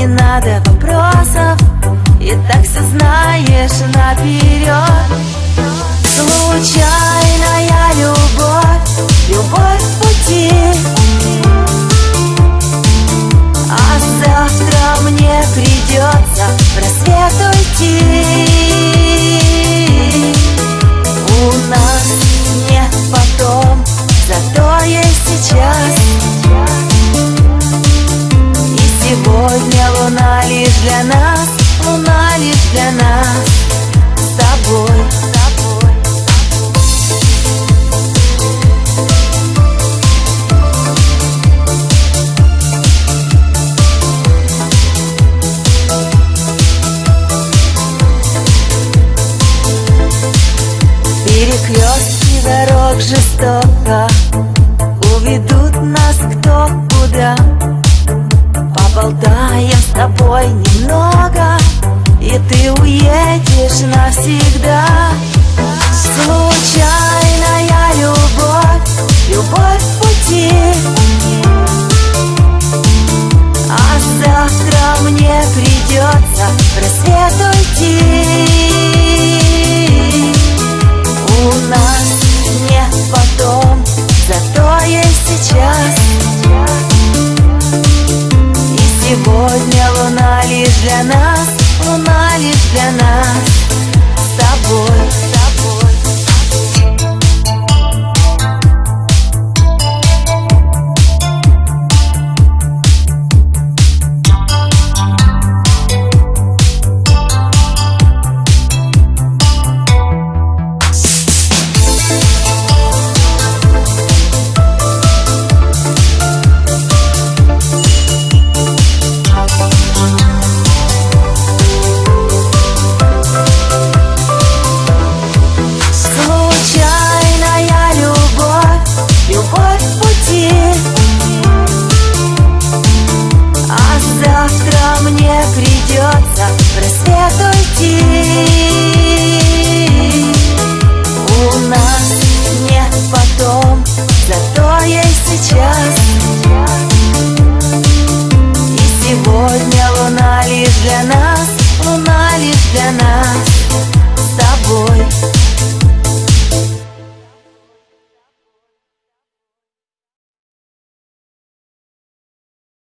не надо вопросов. И так все знаешь наперед Случайная любовь, любовь в пути. А завтра мне придется в рассвет уйти Дорог жестоко. Уведут нас кто куда. Поболтаем с тобой немного И ты уедешь навсегда. Случайная любовь, любовь в пути. А завтра мне придется в рассвет уйти для нас, луна лишь для нас придется в рассвет уйти. У нас нет потом, зато есть сейчас. И сегодня луна лишь для нас, луна лишь для нас. С тобой